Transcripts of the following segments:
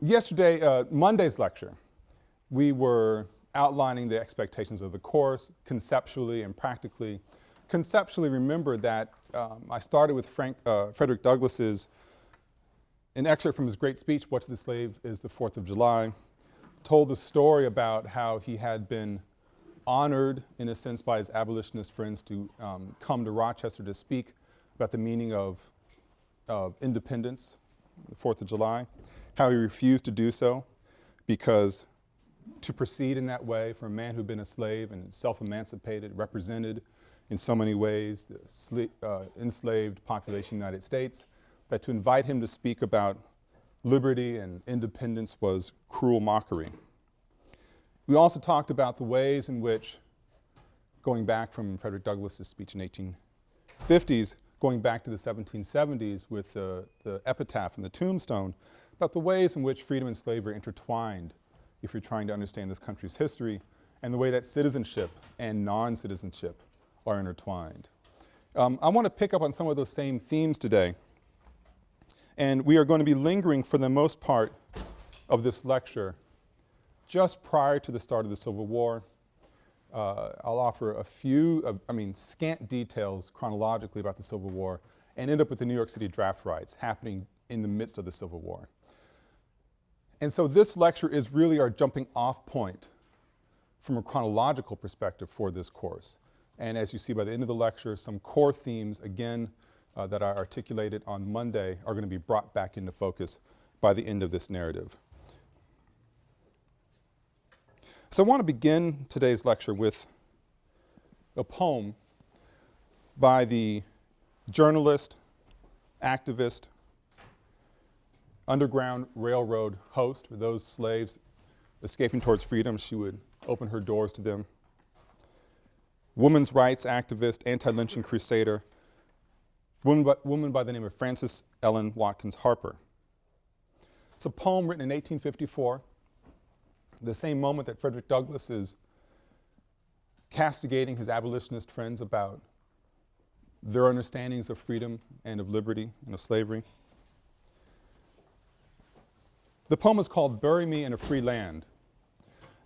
yesterday, uh, Monday's lecture, we were outlining the expectations of the course conceptually and practically. Conceptually, remember that um, I started with Frank, uh, Frederick Douglass's, an excerpt from his great speech, What to the Slave is the Fourth of July, told the story about how he had been honored, in a sense, by his abolitionist friends to um, come to Rochester to speak about the meaning of, of independence, the Fourth of July, how he refused to do so because to proceed in that way for a man who'd been a slave and self-emancipated, represented in so many ways the uh, enslaved population of the United States, that to invite him to speak about liberty and independence was cruel mockery. We also talked about the ways in which, going back from Frederick Douglass's speech in 1850s, going back to the 1770s with the, the epitaph and the tombstone, about the ways in which freedom and slavery intertwined if you're trying to understand this country's history, and the way that citizenship and non-citizenship are intertwined. Um, I want to pick up on some of those same themes today, and we are going to be lingering for the most part of this lecture just prior to the start of the Civil War. Uh, I'll offer a few, I mean scant details chronologically about the Civil War and end up with the New York City draft riots happening in the midst of the Civil War. And so this lecture is really our jumping off point from a chronological perspective for this course. And as you see by the end of the lecture, some core themes, again, uh, that I articulated on Monday are going to be brought back into focus by the end of this narrative. So I want to begin today's lecture with a poem by the journalist, activist, Underground Railroad host for those slaves escaping towards freedom. She would open her doors to them. Women's rights activist, anti-lynching crusader, woman by, woman by the name of Frances Ellen Watkins Harper. It's a poem written in 1854, the same moment that Frederick Douglass is castigating his abolitionist friends about their understandings of freedom and of liberty and of slavery. The poem is called Bury Me in a Free Land.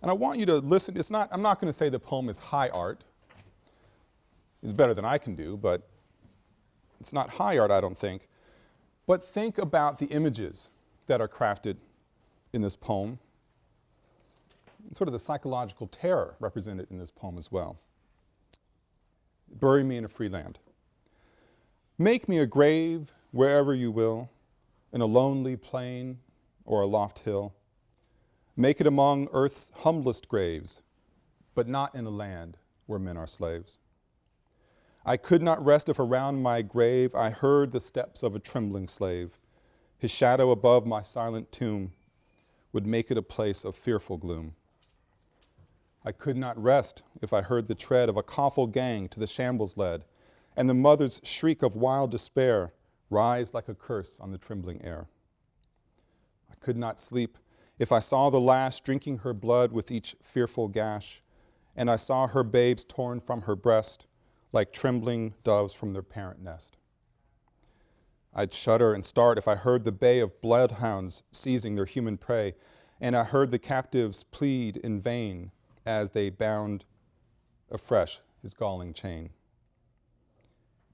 And I want you to listen, it's not, I'm not going to say the poem is high art. It's better than I can do, but it's not high art, I don't think. But think about the images that are crafted in this poem, sort of the psychological terror represented in this poem as well. Bury me in a free land. Make me a grave wherever you will, in a lonely plain or a loft hill. Make it among earth's humblest graves, but not in a land where men are slaves. I could not rest if around my grave I heard the steps of a trembling slave. His shadow above my silent tomb would make it a place of fearful gloom. I could not rest if I heard the tread of a coffle gang to the shambles led, and the mother's shriek of wild despair rise like a curse on the trembling air. Could not sleep if I saw the lash drinking her blood with each fearful gash, and I saw her babes torn from her breast like trembling doves from their parent nest. I'd shudder and start if I heard the bay of bloodhounds seizing their human prey, and I heard the captives plead in vain as they bound afresh his galling chain.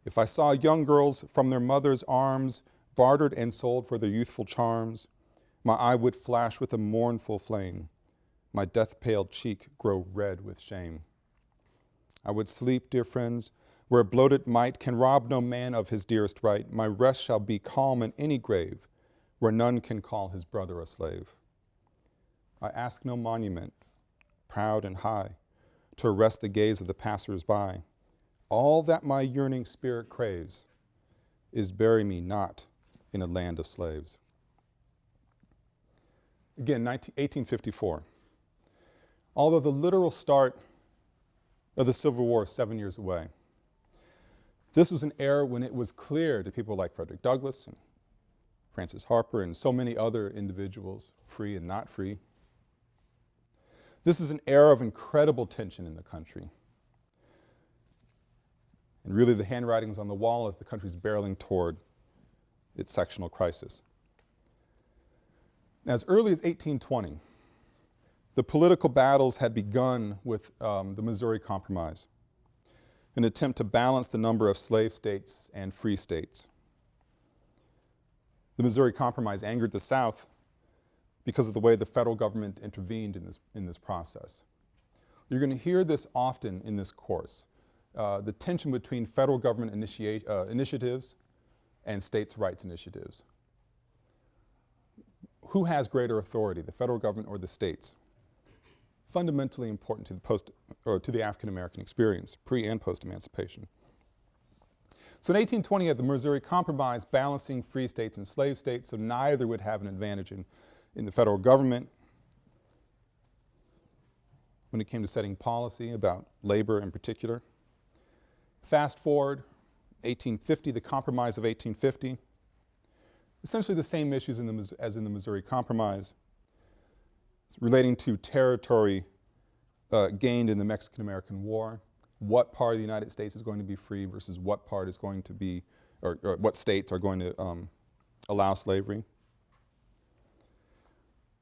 If I saw young girls from their mother's arms bartered and sold for their youthful charms, my eye would flash with a mournful flame, my death-pale cheek grow red with shame. I would sleep, dear friends, where bloated might can rob no man of his dearest right. My rest shall be calm in any grave, where none can call his brother a slave. I ask no monument, proud and high, to arrest the gaze of the passers-by. All that my yearning spirit craves is bury me not in a land of slaves. Again, 19, 1854. Although the literal start of the Civil War is seven years away, this was an era when it was clear to people like Frederick Douglass and Frances Harper and so many other individuals, free and not free. This is an era of incredible tension in the country. And really the handwriting's on the wall as the country's barreling toward its sectional crisis. As early as 1820, the political battles had begun with um, the Missouri Compromise, an attempt to balance the number of slave states and free states. The Missouri Compromise angered the South because of the way the federal government intervened in this, in this process. You're going to hear this often in this course, uh, the tension between federal government uh, initiatives and states' rights initiatives. Who has greater authority, the federal government or the states? Fundamentally important to the post, or to the African American experience, pre and post-emancipation. So in 1820 at the Missouri Compromise, balancing free states and slave states, so neither would have an advantage in, in the federal government when it came to setting policy about labor in particular. Fast forward, 1850, the Compromise of 1850, essentially the same issues in the, as in the Missouri Compromise, relating to territory uh, gained in the Mexican-American War, what part of the United States is going to be free versus what part is going to be, or, or what states are going to um, allow slavery.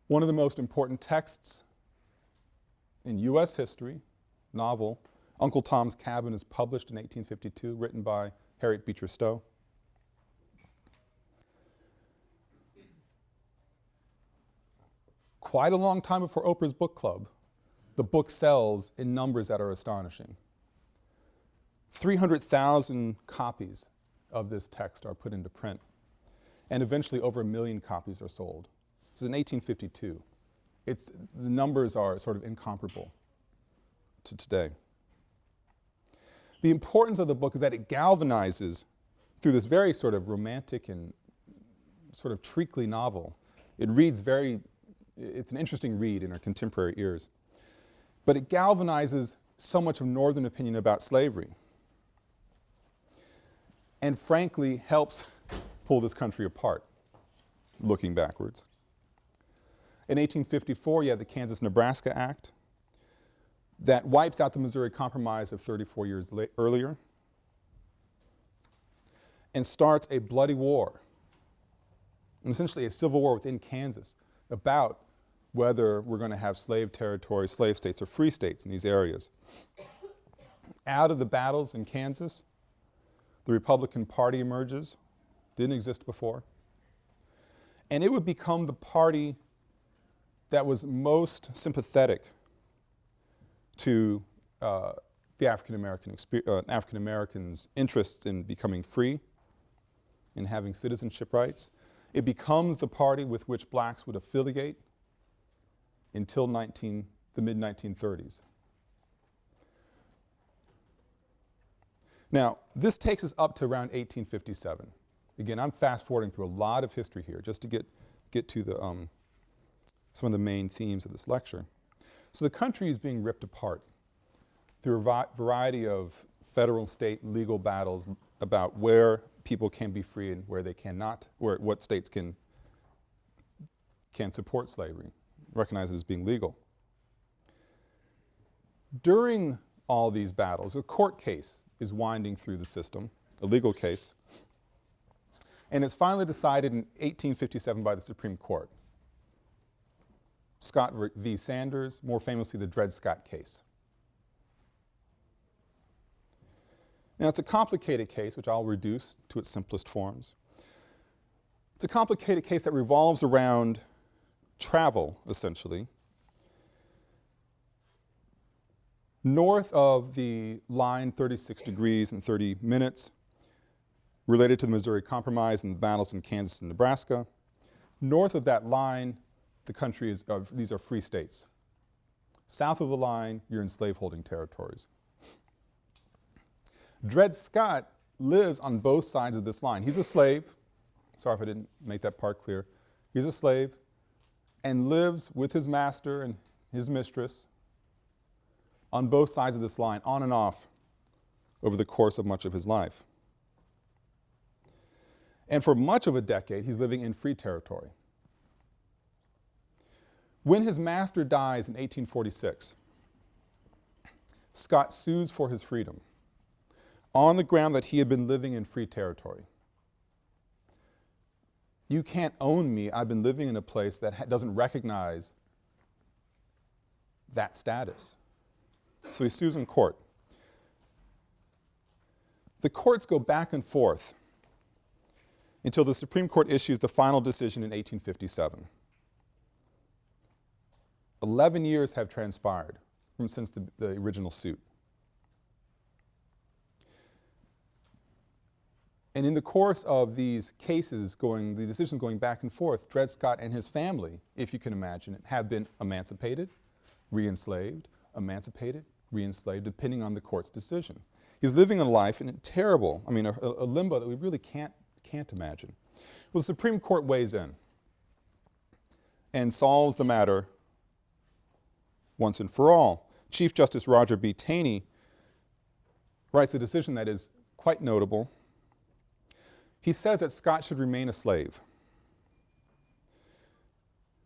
One of the most important texts in U.S. history, novel, Uncle Tom's Cabin is published in 1852, written by Harriet Beecher Stowe. Quite a long time before Oprah's book club, the book sells in numbers that are astonishing. 300,000 copies of this text are put into print, and eventually over a million copies are sold. This is in 1852. It's, the numbers are sort of incomparable to today. The importance of the book is that it galvanizes through this very sort of romantic and sort of treacly novel. It reads very, it's an interesting read in our contemporary ears. But it galvanizes so much of Northern opinion about slavery and frankly helps pull this country apart, looking backwards. In 1854, you have the Kansas-Nebraska Act that wipes out the Missouri Compromise of 34 years earlier and starts a bloody war, essentially a civil war within Kansas about whether we're going to have slave territories, slave states, or free states in these areas. Out of the battles in Kansas, the Republican Party emerges, didn't exist before, and it would become the party that was most sympathetic to uh, the African American uh, African Americans' interests in becoming free, in having citizenship rights. It becomes the party with which blacks would affiliate until 19, the mid-1930s. Now, this takes us up to around 1857. Again, I'm fast forwarding through a lot of history here just to get, get to the, um, some of the main themes of this lecture. So the country is being ripped apart through a variety of federal and state legal battles about where people can be free and where they cannot, where what states can, can support slavery, recognized as being legal. During all these battles, a court case is winding through the system, a legal case, and it's finally decided in 1857 by the Supreme Court. Scott v. Sandford, more famously the Dred Scott case. Now it's a complicated case, which I'll reduce to its simplest forms. It's a complicated case that revolves around travel, essentially. North of the line 36 degrees and 30 minutes, related to the Missouri Compromise and the battles in Kansas and Nebraska. North of that line, the country is, uh, these are free states. South of the line, you're in slaveholding territories. Dred Scott lives on both sides of this line. He's a slave, sorry if I didn't make that part clear. He's a slave and lives with his master and his mistress on both sides of this line, on and off, over the course of much of his life. And for much of a decade, he's living in free territory. When his master dies in 1846, Scott sues for his freedom on the ground that he had been living in free territory. You can't own me. I've been living in a place that doesn't recognize that status. So he sues in court. The courts go back and forth until the Supreme Court issues the final decision in 1857. Eleven years have transpired from since the, the original suit. And in the course of these cases going, the decisions going back and forth, Dred Scott and his family, if you can imagine it, have been emancipated, re-enslaved, emancipated, re-enslaved, depending on the court's decision. He's living a life in a terrible, I mean, a, a limbo that we really can't, can't imagine. Well, the Supreme Court weighs in and solves the matter once and for all. Chief Justice Roger B. Taney writes a decision that is quite notable. He says that Scott should remain a slave,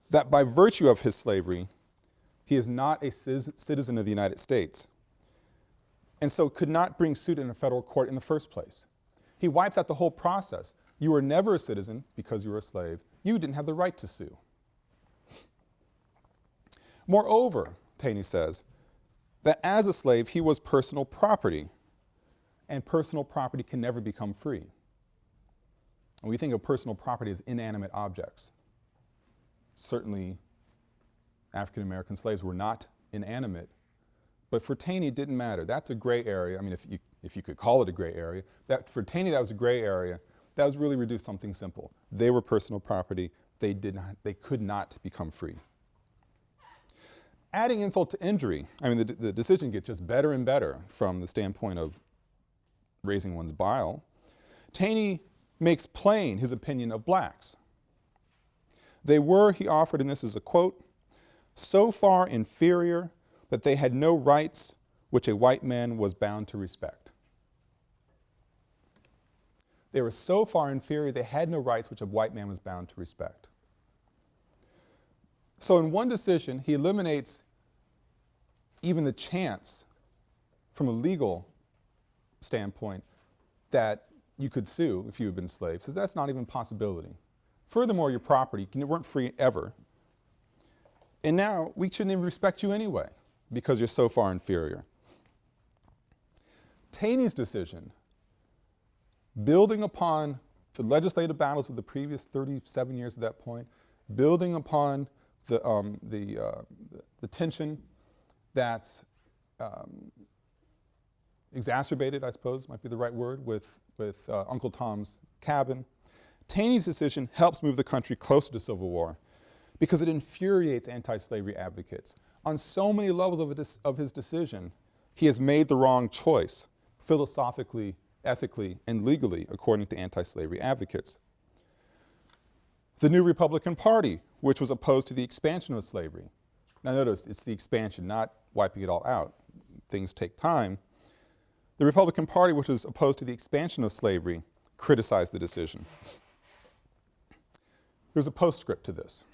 that by virtue of his slavery, he is not a citizen of the United States, and so could not bring suit in a federal court in the first place. He wipes out the whole process. You were never a citizen because you were a slave. You didn't have the right to sue. Moreover, Taney says, that as a slave he was personal property, and personal property can never become free. And we think of personal property as inanimate objects. Certainly African American slaves were not inanimate but for Taney, it didn't matter. That's a gray area. I mean, if you, if you could call it a gray area. That, for Taney, that was a gray area. That was really reduced something simple. They were personal property. They, did not, they could not become free. Adding insult to injury, I mean, the, the decision gets just better and better from the standpoint of raising one's bile. Taney makes plain his opinion of blacks. They were, he offered, and this is a quote, so far inferior that they had no rights which a white man was bound to respect. They were so far inferior they had no rights which a white man was bound to respect. So in one decision, he eliminates even the chance from a legal standpoint that you could sue if you had been slaves. Says that's not even a possibility. Furthermore, your property, you weren't free ever. And now we shouldn't even respect you anyway because you're so far inferior. Taney's decision, building upon the legislative battles of the previous 37 years at that point, building upon the, um, the, uh, the, tension that's um, exacerbated, I suppose might be the right word, with, with uh, Uncle Tom's Cabin. Taney's decision helps move the country closer to civil war because it infuriates anti-slavery advocates on so many levels of, of his decision, he has made the wrong choice, philosophically, ethically, and legally, according to anti-slavery advocates. The new Republican Party, which was opposed to the expansion of slavery. Now notice, it's the expansion, not wiping it all out. Things take time. The Republican Party, which was opposed to the expansion of slavery, criticized the decision. There's a postscript to this.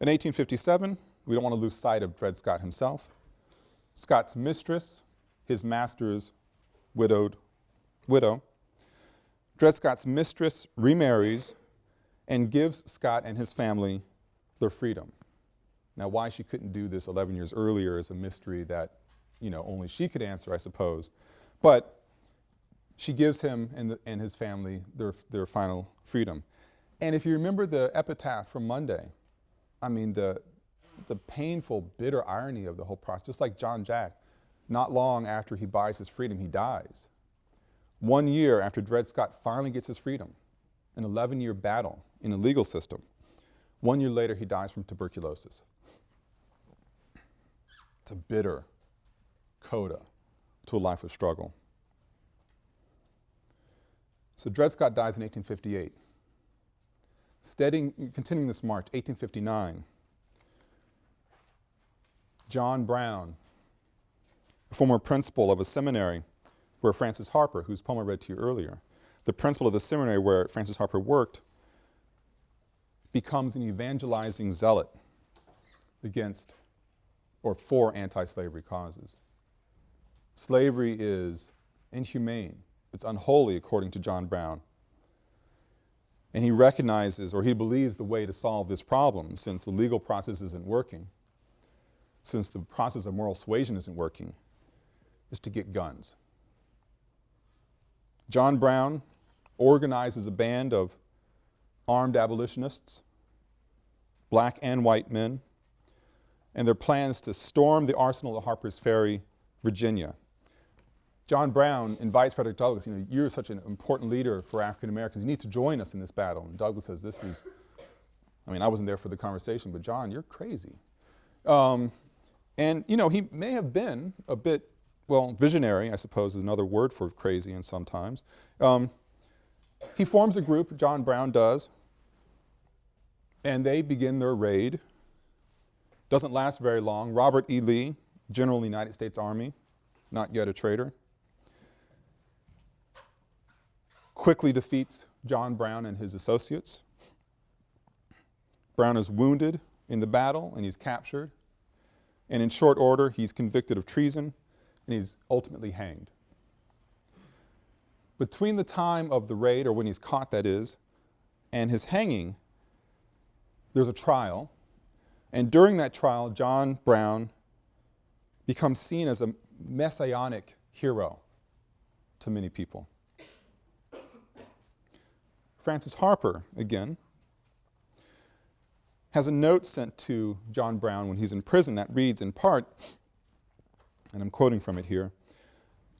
In 1857, we don't want to lose sight of Dred Scott himself. Scott's mistress, his master's widowed widow. Dred Scott's mistress remarries and gives Scott and his family their freedom. Now why she couldn't do this 11 years earlier is a mystery that you know, only she could answer, I suppose. But she gives him and, the, and his family their, their final freedom. And if you remember the epitaph from Monday, I mean, the, the painful, bitter irony of the whole process, just like John Jack, not long after he buys his freedom, he dies. One year after Dred Scott finally gets his freedom, an 11-year battle in a legal system, one year later he dies from tuberculosis. It's a bitter coda to a life of struggle. So Dred Scott dies in 1858. Steadying, continuing this march, 1859, John Brown, a former principal of a seminary where Frances Harper, whose poem I read to you earlier, the principal of the seminary where Frances Harper worked, becomes an evangelizing zealot against or for anti-slavery causes. Slavery is inhumane, it's unholy according to John Brown. And he recognizes or he believes the way to solve this problem, since the legal process isn't working, since the process of moral suasion isn't working, is to get guns. John Brown organizes a band of armed abolitionists, black and white men, and their plans to storm the arsenal at Harper's Ferry, Virginia. John Brown invites Frederick Douglass, you know, you're such an important leader for African Americans, you need to join us in this battle. And Douglass says, this is, I mean, I wasn't there for the conversation, but John, you're crazy. Um, and, you know, he may have been a bit, well, visionary, I suppose is another word for crazy and sometimes. Um, he forms a group, John Brown does, and they begin their raid. Doesn't last very long. Robert E. Lee, General of the United States Army, not yet a traitor, quickly defeats John Brown and his associates. Brown is wounded in the battle and he's captured. And in short order, he's convicted of treason and he's ultimately hanged. Between the time of the raid, or when he's caught that is, and his hanging, there's a trial. And during that trial, John Brown becomes seen as a messianic hero to many people. Frances Harper, again, has a note sent to John Brown when he's in prison that reads in part, and I'm quoting from it here,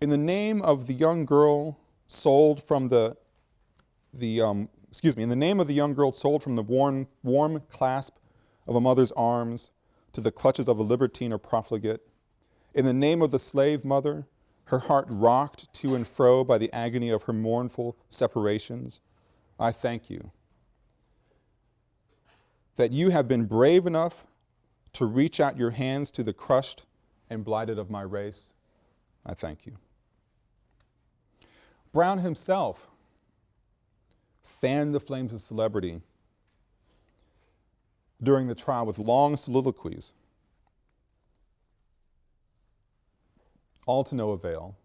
in the name of the young girl sold from the, the um, excuse me, in the name of the young girl sold from the warm, warm clasp of a mother's arms to the clutches of a libertine or profligate, in the name of the slave mother, her heart rocked to and fro by the agony of her mournful separations, I thank you that you have been brave enough to reach out your hands to the crushed and blighted of my race. I thank you. Brown himself fanned the flames of celebrity during the trial with long soliloquies, all to no avail.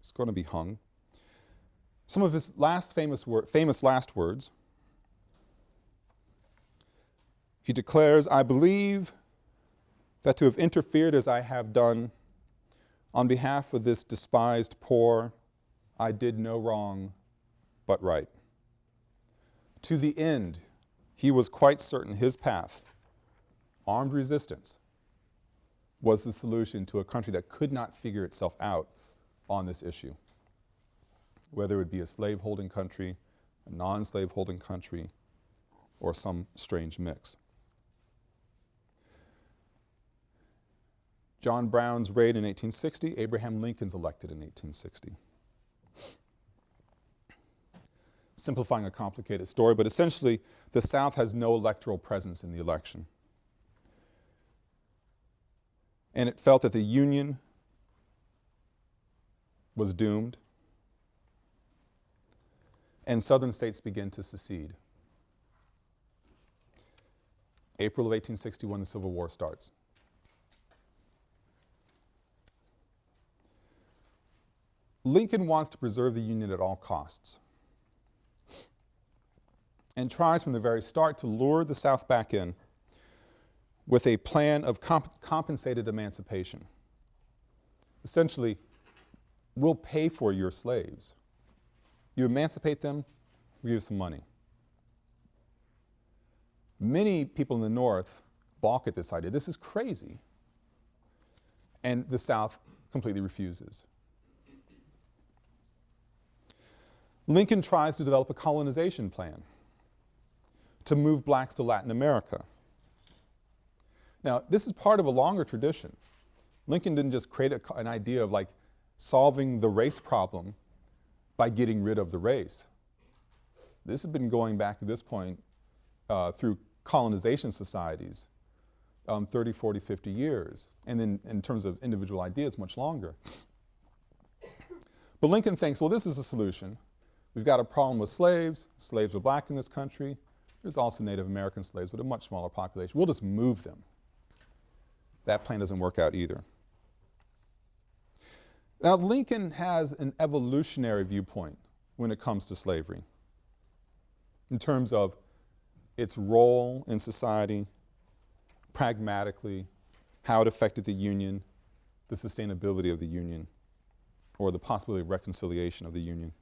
He's going to be hung. Some of his last famous, famous last words, he declares, I believe that to have interfered as I have done on behalf of this despised poor, I did no wrong but right. To the end, he was quite certain his path, armed resistance, was the solution to a country that could not figure itself out on this issue whether it be a slave-holding country, a non-slave-holding country, or some strange mix. John Brown's raid in 1860, Abraham Lincoln's elected in 1860. Simplifying a complicated story, but essentially the South has no electoral presence in the election. And it felt that the Union was doomed and southern states begin to secede. April of 1861, the Civil War starts. Lincoln wants to preserve the Union at all costs and tries from the very start to lure the South back in with a plan of comp compensated emancipation. Essentially, we'll pay for your slaves. You emancipate them, we give some money. Many people in the North balk at this idea. This is crazy. And the South completely refuses. Lincoln tries to develop a colonization plan to move blacks to Latin America. Now, this is part of a longer tradition. Lincoln didn't just create a, an idea of like solving the race problem by getting rid of the race. This has been going back at this point uh, through colonization societies, um, 30, 40, 50 years, and then in terms of individual ideas, much longer. But Lincoln thinks, well, this is a solution. We've got a problem with slaves. Slaves are black in this country. There's also Native American slaves, but a much smaller population. We'll just move them. That plan doesn't work out either. Now, Lincoln has an evolutionary viewpoint when it comes to slavery. in terms of its role in society, pragmatically, how it affected the Union, the sustainability of the Union, or the possibility of reconciliation of the Union.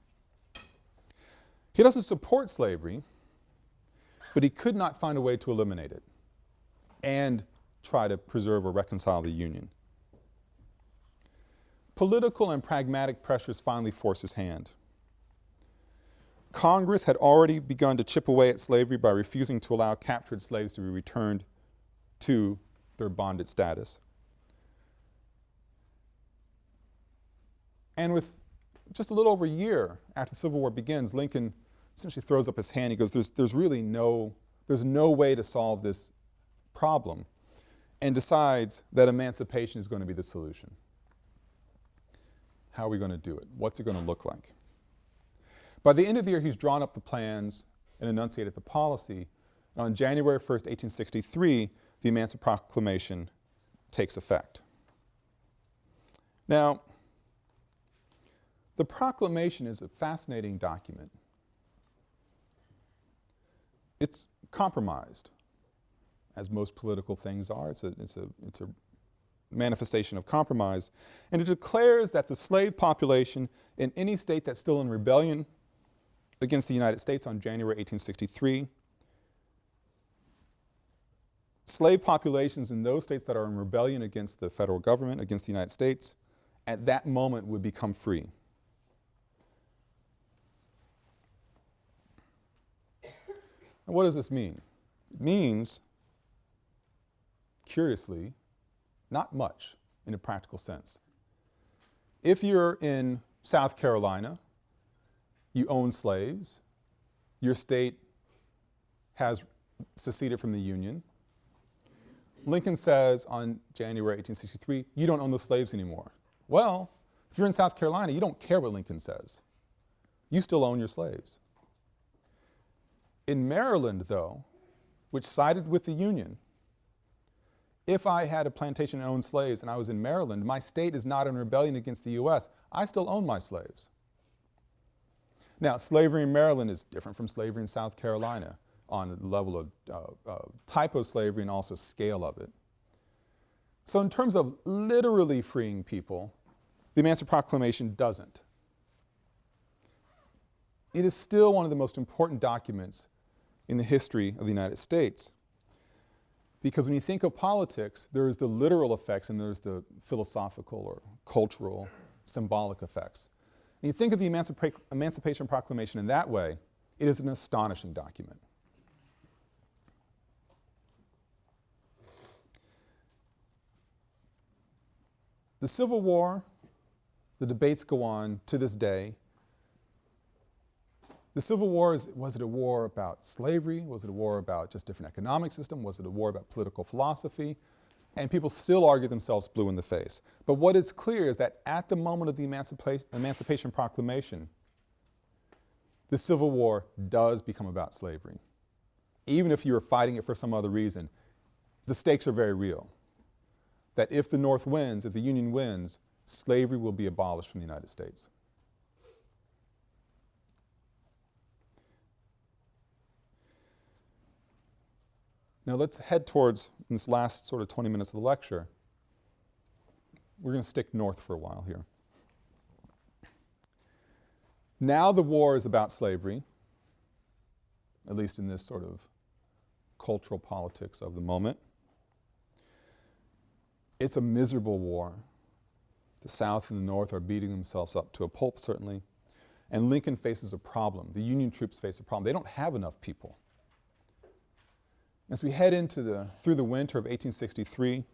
He doesn't support slavery, but he could not find a way to eliminate it and try to preserve or reconcile the Union. Political and pragmatic pressures finally force his hand. Congress had already begun to chip away at slavery by refusing to allow captured slaves to be returned to their bonded status. And with just a little over a year after the Civil War begins, Lincoln essentially throws up his hand. He goes, there's, there's really no, there's no way to solve this problem and decides that emancipation is going to be the solution. How are we going to do it? What's it going to look like? By the end of the year, he's drawn up the plans and enunciated the policy. And on January 1st, 1863, the Emancipation Proclamation takes effect. Now, the proclamation is a fascinating document. It's compromised, as most political things are. It's a, it's a, it's a manifestation of compromise. And it declares that the slave population in any state that's still in rebellion against the United States on January 1863, slave populations in those states that are in rebellion against the federal government, against the United States, at that moment would become free. And what does this mean? It means, curiously, not much in a practical sense. If you're in South Carolina, you own slaves, your state has seceded from the Union. Lincoln says on January 1863, you don't own the slaves anymore. Well, if you're in South Carolina, you don't care what Lincoln says. You still own your slaves. In Maryland, though, which sided with the Union, if I had a plantation and owned slaves and I was in Maryland, my state is not in rebellion against the U.S., I still own my slaves. Now, slavery in Maryland is different from slavery in South Carolina on the level of uh, uh, type of slavery and also scale of it. So in terms of literally freeing people, the Emancipation Proclamation doesn't. It is still one of the most important documents in the history of the United States. Because when you think of politics, there's the literal effects and there's the philosophical or cultural, symbolic effects. And you think of the Emancipa Emancipation Proclamation in that way, it is an astonishing document. The Civil War, the debates go on to this day, the Civil War, is, was it a war about slavery? Was it a war about just different economic system? Was it a war about political philosophy? And people still argue themselves blue in the face. But what is clear is that at the moment of the Emancipa Emancipation Proclamation, the Civil War does become about slavery. Even if you are fighting it for some other reason, the stakes are very real. That if the North wins, if the Union wins, slavery will be abolished from the United States. Now let's head towards, in this last sort of 20 minutes of the lecture, we're going to stick north for a while here. Now the war is about slavery, at least in this sort of cultural politics of the moment. It's a miserable war. The South and the North are beating themselves up to a pulp, certainly. And Lincoln faces a problem. The Union troops face a problem. They don't have enough people. As we head into the, through the winter of 1863,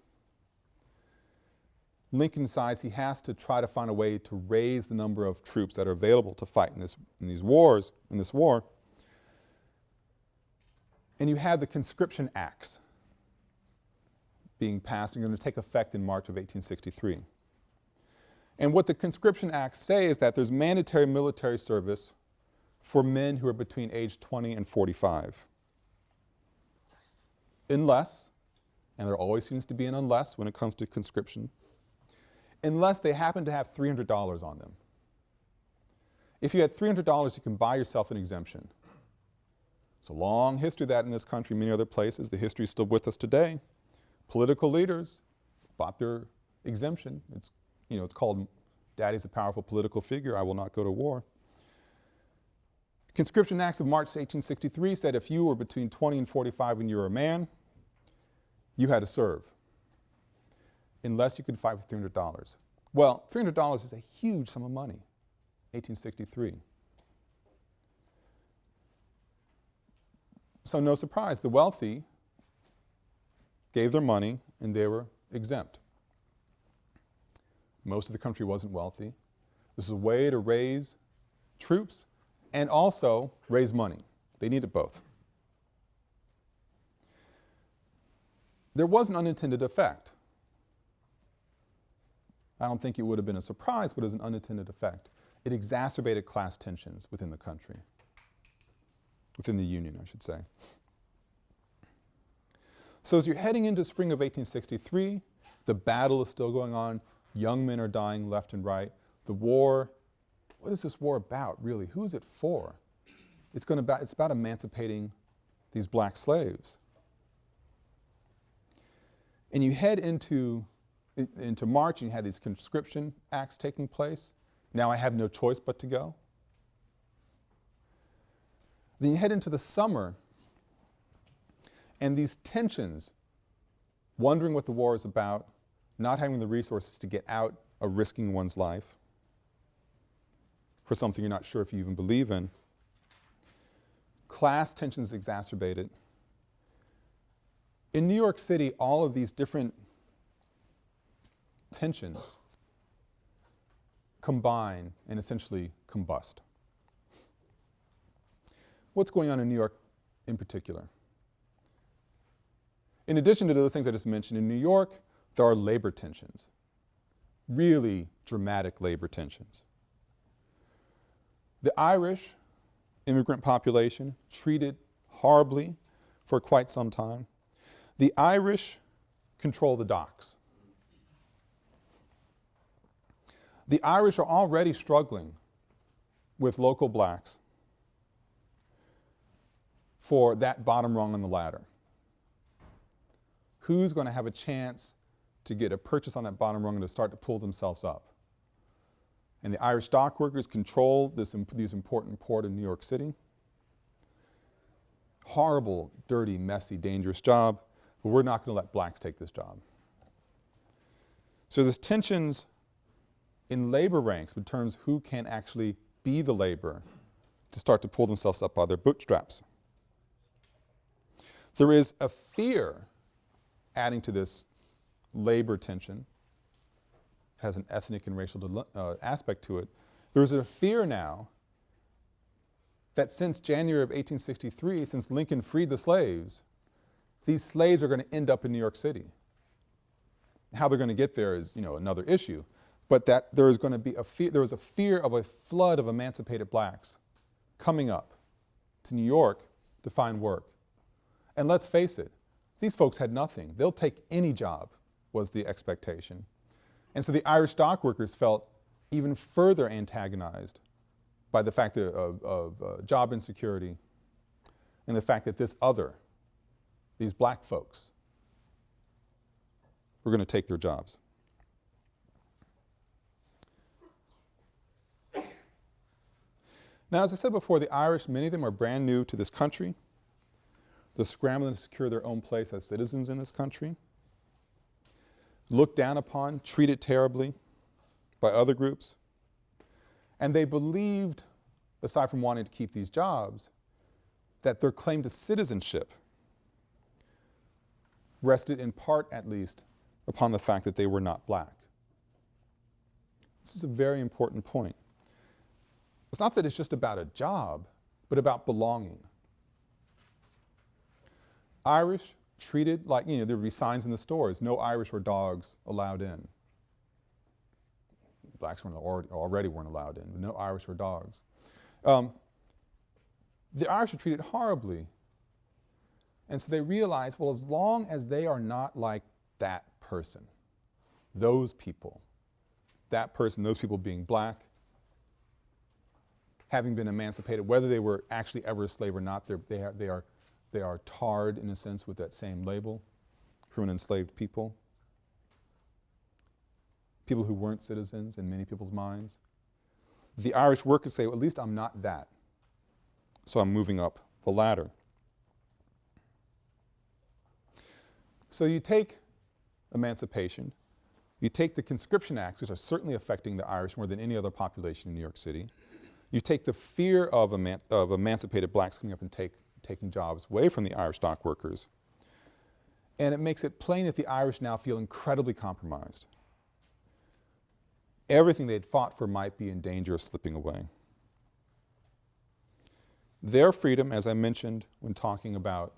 Lincoln decides he has to try to find a way to raise the number of troops that are available to fight in, this, in these wars, in this war. And you have the conscription acts being passed and going to take effect in March of 1863. And what the conscription acts say is that there's mandatory military service for men who are between age 20 and 45 unless, and there always seems to be an unless when it comes to conscription, unless they happen to have $300 on them. If you had $300, you can buy yourself an exemption. It's a long history of that in this country, many other places. The history is still with us today. Political leaders bought their exemption. It's, you know, it's called Daddy's a powerful political figure, I will not go to war. Conscription Acts of March 1863 said if you were between 20 and 45 and you were a man, you had to serve unless you could fight for $300. Well, $300 is a huge sum of money, 1863. So no surprise, the wealthy gave their money and they were exempt. Most of the country wasn't wealthy. This is a way to raise troops and also raise money. They needed both. There was an unintended effect. I don't think it would have been a surprise, but it was an unintended effect. It exacerbated class tensions within the country, within the Union, I should say. So as you're heading into spring of 1863, the battle is still going on, young men are dying left and right, the war, what is this war about really? Who is it for? It's, going to it's about emancipating these black slaves. And you head into into March and you had these conscription acts taking place. Now I have no choice but to go. Then you head into the summer and these tensions, wondering what the war is about, not having the resources to get out of risking one's life for something you're not sure if you even believe in. Class tensions exacerbated. In New York City, all of these different tensions combine and essentially combust. What's going on in New York in particular? In addition to those things I just mentioned, in New York, there are labor tensions, really dramatic labor tensions. The Irish immigrant population treated horribly for quite some time. The Irish control the docks. The Irish are already struggling with local blacks for that bottom rung on the ladder. Who's going to have a chance to get a purchase on that bottom rung and to start to pull themselves up? And the Irish dock workers control this, imp these important port in New York City. Horrible, dirty, messy, dangerous job, but we're not going to let blacks take this job. So there's tensions in labor ranks in terms of who can actually be the laborer to start to pull themselves up by their bootstraps. There is a fear adding to this labor tension, has an ethnic and racial uh, aspect to it. There is a fear now that since January of 1863, since Lincoln freed the slaves, these slaves are going to end up in New York City. How they're going to get there is, you know, another issue but that there is going to be a fear, there was a fear of a flood of emancipated blacks coming up to New York to find work. And let's face it, these folks had nothing. They'll take any job was the expectation. And so the Irish dock workers felt even further antagonized by the fact of, of, of uh, job insecurity and the fact that this other, these black folks, were going to take their jobs. Now, as I said before, the Irish, many of them are brand new to this country. They're scrambling to secure their own place as citizens in this country. Looked down upon, treated terribly by other groups. And they believed, aside from wanting to keep these jobs, that their claim to citizenship rested in part, at least, upon the fact that they were not black. This is a very important point. It's not that it's just about a job, but about belonging. Irish treated like, you know, there would be signs in the stores, no Irish or dogs allowed in. Blacks weren't already, already weren't allowed in, no Irish or dogs. Um, the Irish are treated horribly. And so they realize, well, as long as they are not like that person, those people, that person, those people being black, having been emancipated, whether they were actually ever a slave or not, they are, they, are, they are tarred in a sense with that same label, from an enslaved people. People who weren't citizens in many people's minds. The Irish workers say, well, at least I'm not that. So I'm moving up the ladder. So you take emancipation, you take the conscription acts, which are certainly affecting the Irish more than any other population in New York City. You take the fear of, eman of emancipated blacks coming up and take, taking jobs away from the Irish dock workers. And it makes it plain that the Irish now feel incredibly compromised. Everything they'd fought for might be in danger of slipping away. Their freedom, as I mentioned when talking about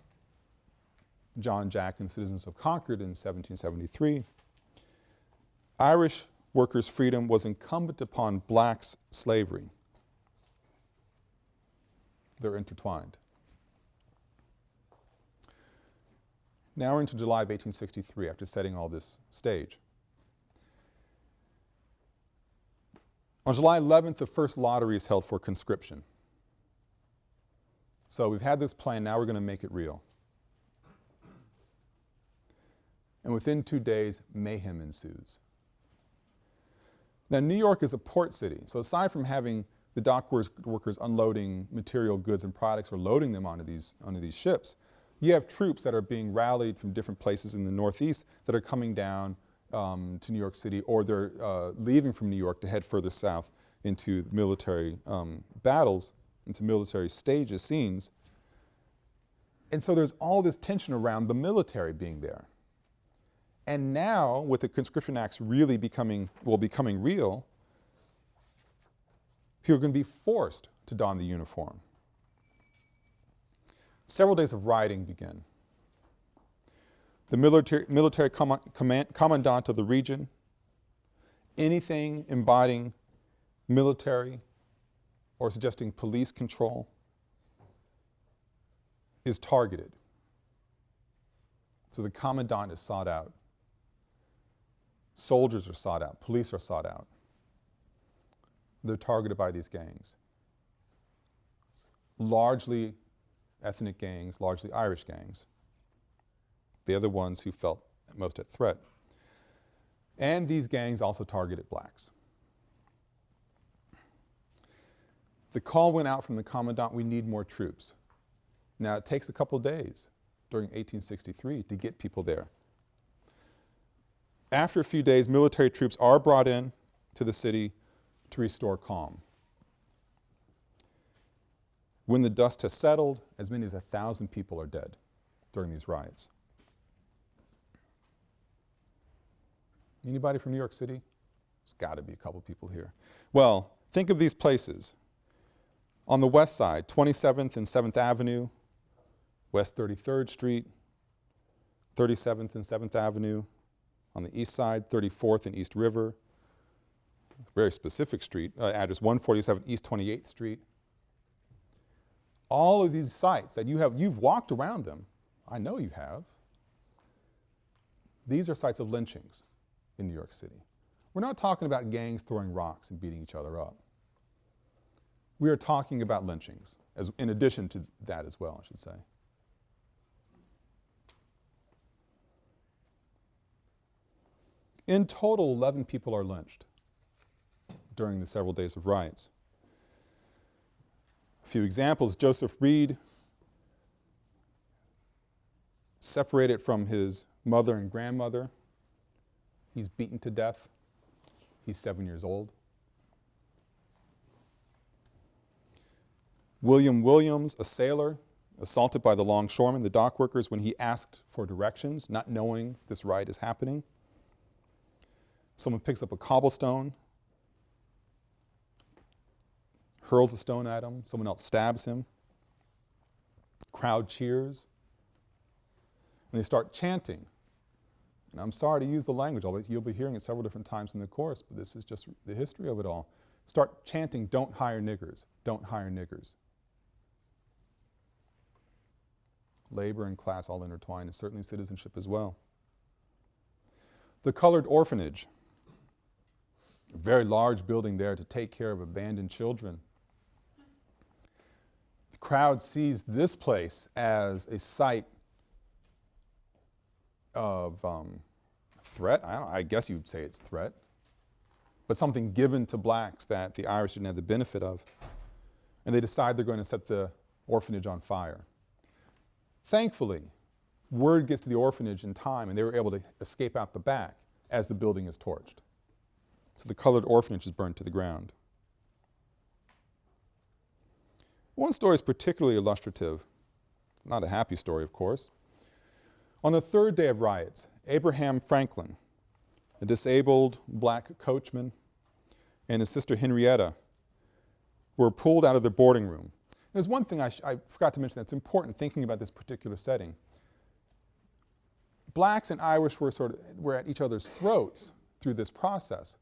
John Jack and Citizens of Concord in 1773, Irish workers' freedom was incumbent upon blacks' slavery. They're intertwined. Now we're into July of 1863 after setting all this stage. On July 11th, the first lottery is held for conscription. So we've had this plan, now we're going to make it real. And within two days, mayhem ensues. Now New York is a port city, so aside from having the dock workers unloading material goods and products or loading them onto these, onto these ships, you have troops that are being rallied from different places in the Northeast that are coming down um, to New York City or they're uh, leaving from New York to head further south into military um, battles, into military stages, scenes. And so there's all this tension around the military being there. And now, with the conscription acts really becoming, well, becoming real, people are going to be forced to don the uniform. Several days of rioting begin. The military, military com command, commandant of the region, anything embodying military or suggesting police control is targeted. So the commandant is sought out. Soldiers are sought out. Police are sought out. They're targeted by these gangs. Largely ethnic gangs, largely Irish gangs. They're the ones who felt most at threat. And these gangs also targeted blacks. The call went out from the commandant, we need more troops. Now it takes a couple days during 1863 to get people there. After a few days, military troops are brought in to the city to restore calm. When the dust has settled, as many as a thousand people are dead during these riots. Anybody from New York City? There's got to be a couple people here. Well, think of these places. On the west side, 27th and 7th Avenue, West 33rd Street, 37th and 7th Avenue, on the east side, 34th and East River, very specific street, uh, address 147 East 28th Street. All of these sites that you have, you've walked around them. I know you have. These are sites of lynchings in New York City. We're not talking about gangs throwing rocks and beating each other up. We are talking about lynchings, as, in addition to that as well, I should say. In total, 11 people are lynched during the several days of riots. A few examples, Joseph Reed, separated from his mother and grandmother. He's beaten to death. He's seven years old. William Williams, a sailor, assaulted by the longshoremen, the dock workers, when he asked for directions, not knowing this riot is happening. Someone picks up a cobblestone, hurls a stone at him, someone else stabs him. Crowd cheers. And they start chanting. And I'm sorry to use the language, you'll be hearing it several different times in the course, but this is just the history of it all. Start chanting, don't hire niggers, don't hire niggers. Labor and class all intertwined, and certainly citizenship as well. The colored orphanage a very large building there to take care of abandoned children. The crowd sees this place as a site of um, threat. I, I guess you'd say it's threat, but something given to blacks that the Irish didn't have the benefit of. And they decide they're going to set the orphanage on fire. Thankfully, word gets to the orphanage in time and they were able to escape out the back as the building is torched. So the colored orphanage is burned to the ground. One story is particularly illustrative, not a happy story of course. On the third day of riots, Abraham Franklin, a disabled black coachman, and his sister Henrietta were pulled out of their boarding room. There's one thing I, I forgot to mention that's important thinking about this particular setting. Blacks and Irish were sort of, were at each other's throats through this process,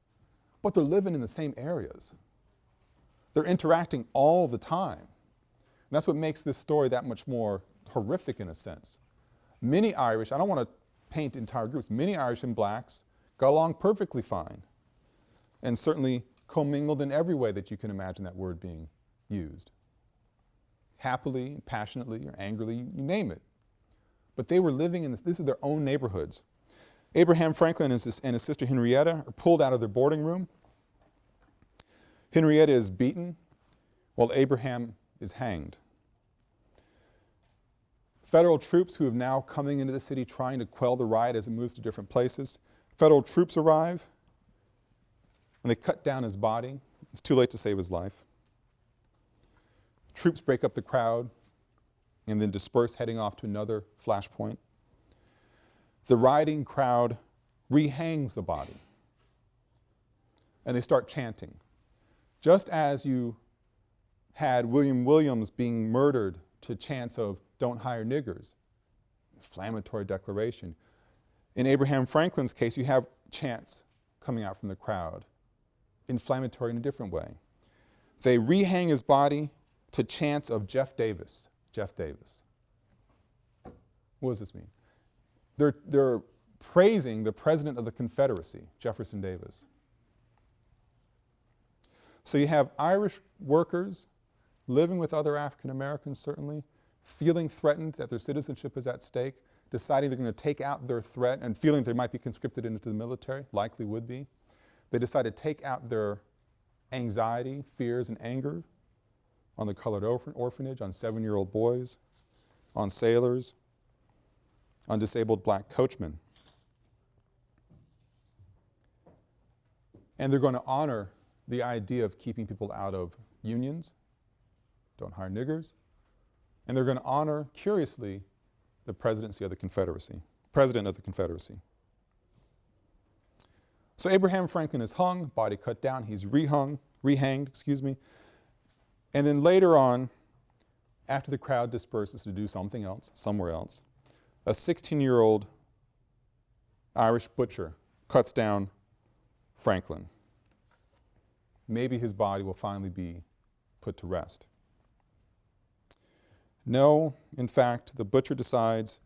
but they're living in the same areas. They're interacting all the time. And that's what makes this story that much more horrific in a sense. Many Irish, I don't want to paint entire groups, many Irish and blacks got along perfectly fine and certainly commingled in every way that you can imagine that word being used. Happily, passionately, or angrily, you name it. But they were living in this, these are their own neighborhoods. Abraham Franklin and his, and his sister Henrietta are pulled out of their boarding room. Henrietta is beaten while Abraham is hanged. Federal troops who have now coming into the city trying to quell the riot as it moves to different places. Federal troops arrive and they cut down his body. It's too late to save his life. Troops break up the crowd and then disperse heading off to another flashpoint. The rioting crowd rehangs the body and they start chanting. Just as you had William Williams being murdered to chants of don't hire niggers, inflammatory declaration. In Abraham Franklin's case, you have chants coming out from the crowd, inflammatory in a different way. They rehang his body to chants of Jeff Davis, Jeff Davis. What does this mean? They're, they're praising the President of the Confederacy, Jefferson Davis. So you have Irish workers living with other African Americans certainly, feeling threatened that their citizenship is at stake, deciding they're going to take out their threat and feeling they might be conscripted into the military, likely would be. They decide to take out their anxiety, fears, and anger on the colored orphan orphanage, on seven-year-old boys, on sailors, on disabled black coachmen. And they're going to honor the idea of keeping people out of unions, don't hire niggers, and they're going to honor, curiously, the presidency of the Confederacy, president of the Confederacy. So Abraham Franklin is hung, body cut down, he's rehung, rehanged, excuse me. And then later on, after the crowd disperses to do something else, somewhere else, a 16-year-old Irish butcher cuts down Franklin. Maybe his body will finally be put to rest. No, in fact, the butcher decides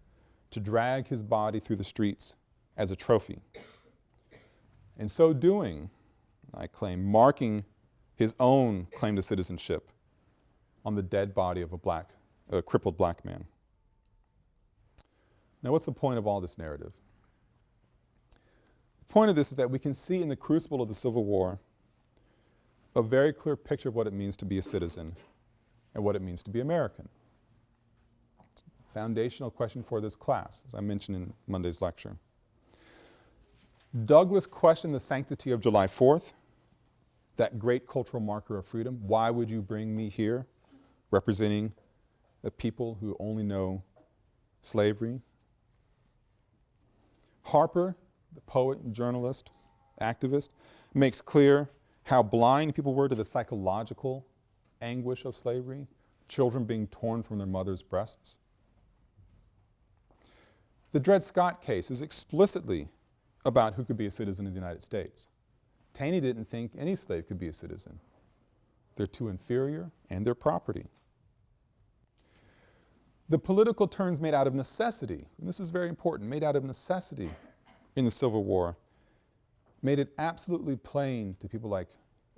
to drag his body through the streets as a trophy. In so doing, I claim, marking his own claim to citizenship on the dead body of a black, a crippled black man. Now what's the point of all this narrative? The point of this is that we can see in the crucible of the Civil War a very clear picture of what it means to be a citizen and what it means to be American It's a foundational question for this class, as I mentioned in Monday's lecture. Douglass questioned the sanctity of July 4th, that great cultural marker of freedom. Why would you bring me here representing a people who only know slavery? Harper, the poet and journalist, activist, makes clear how blind people were to the psychological anguish of slavery, children being torn from their mother's breasts. The Dred Scott case is explicitly about who could be a citizen of the United States. Taney didn't think any slave could be a citizen. They're too inferior and they're property. The political turns made out of necessity, and this is very important, made out of necessity in the Civil War, made it absolutely plain to people like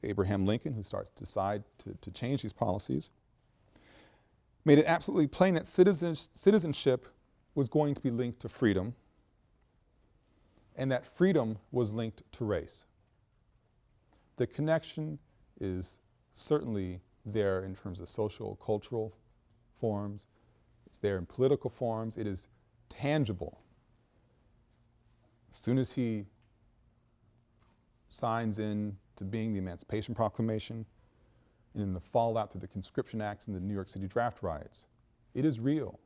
Abraham Lincoln, who starts to decide to, to change these policies, made it absolutely plain that citizens, citizenship was going to be linked to freedom and that freedom was linked to race. The connection is certainly there in terms of social, cultural forms, it's there in political forms, it is tangible. As soon as he signs in to being the Emancipation Proclamation, and in the fallout through the conscription acts and the New York City draft riots. It is real.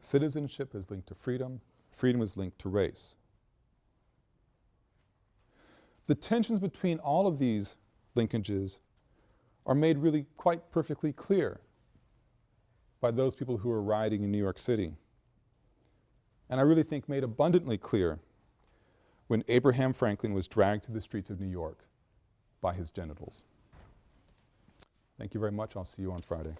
Citizenship is linked to freedom, freedom is linked to race. The tensions between all of these linkages are made really quite perfectly clear by those people who were rioting in New York City. And I really think made abundantly clear when Abraham Franklin was dragged to the streets of New York by his genitals. Thank you very much. I'll see you on Friday.